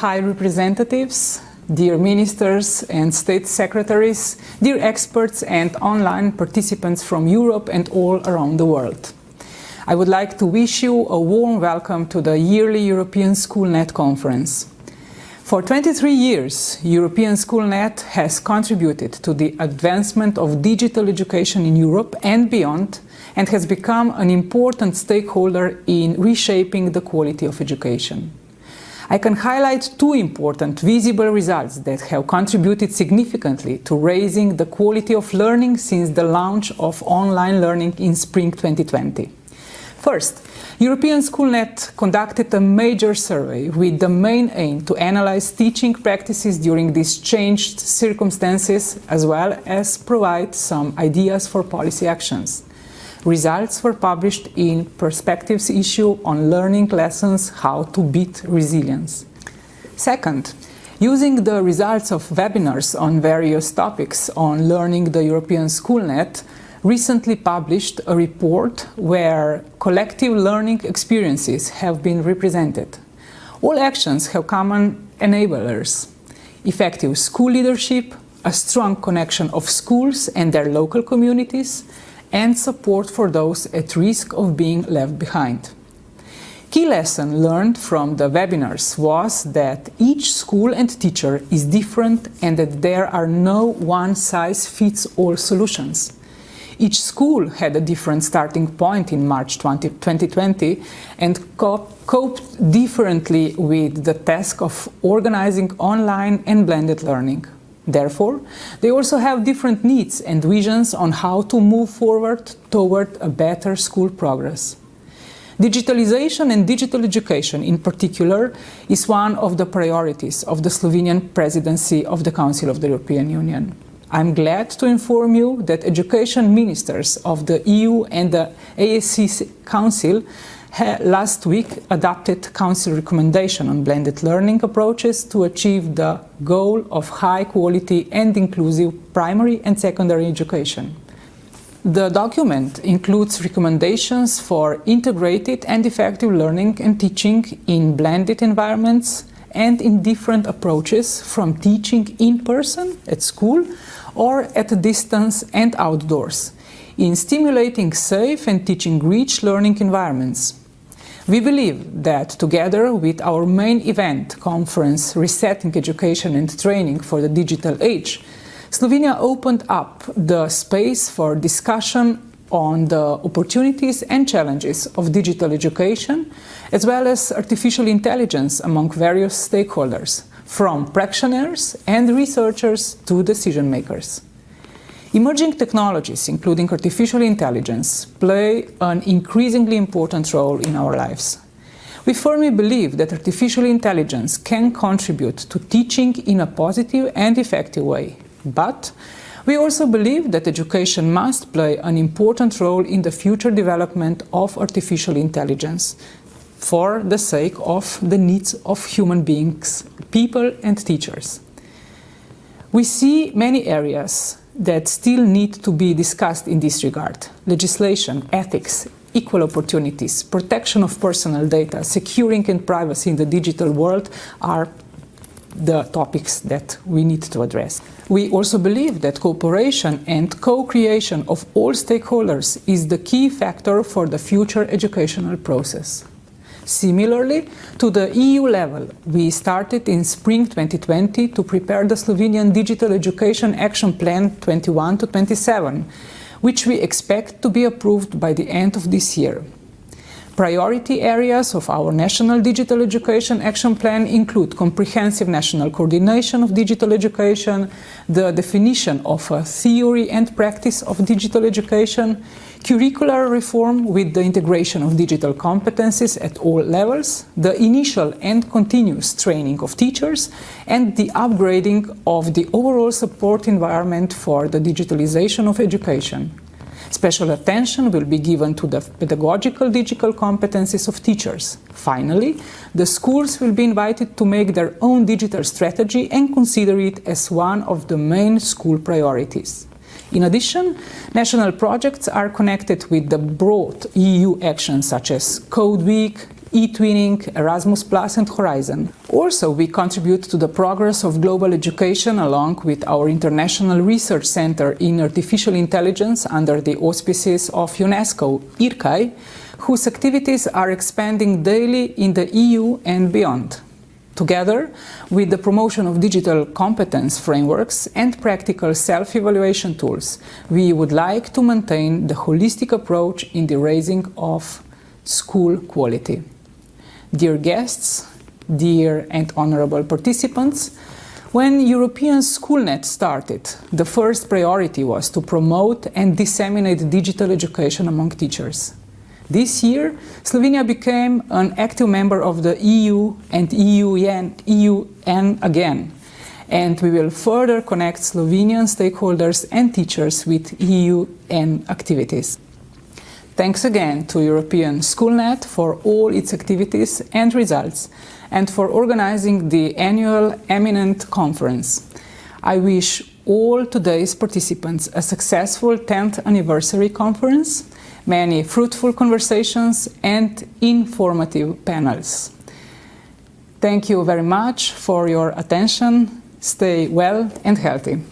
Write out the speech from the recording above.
high representatives, dear ministers and state secretaries, dear experts and online participants from Europe and all around the world. I would like to wish you a warm welcome to the yearly European SchoolNet conference. For 23 years, European SchoolNet has contributed to the advancement of digital education in Europe and beyond and has become an important stakeholder in reshaping the quality of education. I can highlight two important visible results that have contributed significantly to raising the quality of learning since the launch of online learning in spring 2020. First, European SchoolNet conducted a major survey with the main aim to analyze teaching practices during these changed circumstances as well as provide some ideas for policy actions. Results were published in Perspectives issue on learning lessons how to beat resilience. Second, using the results of webinars on various topics on learning the European SchoolNet, recently published a report where collective learning experiences have been represented. All actions have common enablers, effective school leadership, a strong connection of schools and their local communities, and support for those at risk of being left behind. Key lesson learned from the webinars was that each school and teacher is different and that there are no one-size-fits-all solutions. Each school had a different starting point in March 20, 2020 and coped differently with the task of organizing online and blended learning. Therefore, they also have different needs and visions on how to move forward toward a better school progress. Digitalization and digital education in particular is one of the priorities of the Slovenian presidency of the Council of the European Union. I'm glad to inform you that education ministers of the EU and the ASC Council last week adopted Council recommendation on blended learning approaches to achieve the goal of high quality and inclusive primary and secondary education. The document includes recommendations for integrated and effective learning and teaching in blended environments and in different approaches from teaching in person at school or at a distance and outdoors, in stimulating safe and teaching-rich learning environments. We believe that together with our main event, conference Resetting Education and Training for the Digital Age, Slovenia opened up the space for discussion on the opportunities and challenges of digital education, as well as artificial intelligence among various stakeholders, from practitioners and researchers to decision makers. Emerging technologies, including artificial intelligence, play an increasingly important role in our lives. We firmly believe that artificial intelligence can contribute to teaching in a positive and effective way. But we also believe that education must play an important role in the future development of artificial intelligence, for the sake of the needs of human beings, people and teachers. We see many areas that still need to be discussed in this regard. Legislation, ethics, equal opportunities, protection of personal data, securing and privacy in the digital world are the topics that we need to address. We also believe that cooperation and co-creation of all stakeholders is the key factor for the future educational process. Similarly, to the EU level, we started in spring 2020 to prepare the Slovenian Digital Education Action Plan 21 to 27, which we expect to be approved by the end of this year. Priority areas of our National Digital Education Action Plan include comprehensive national coordination of digital education, the definition of a theory and practice of digital education, curricular reform with the integration of digital competencies at all levels, the initial and continuous training of teachers, and the upgrading of the overall support environment for the digitalization of education. Special attention will be given to the pedagogical digital competencies of teachers. Finally, the schools will be invited to make their own digital strategy and consider it as one of the main school priorities. In addition, national projects are connected with the broad EU actions such as Code Week, e-twinning, Erasmus Plus and Horizon. Also, we contribute to the progress of global education along with our International Research Center in Artificial Intelligence under the auspices of UNESCO, IRCAI, whose activities are expanding daily in the EU and beyond. Together with the promotion of digital competence frameworks and practical self-evaluation tools, we would like to maintain the holistic approach in the raising of school quality. Dear guests, dear and honorable participants, when European Schoolnet started, the first priority was to promote and disseminate digital education among teachers. This year, Slovenia became an active member of the EU and EUN, EUN again, and we will further connect Slovenian stakeholders and teachers with EUN activities. Thanks again to European Schoolnet for all its activities and results and for organizing the annual Eminent Conference. I wish all today's participants a successful 10th anniversary conference many fruitful conversations and informative panels. Thank you very much for your attention. Stay well and healthy.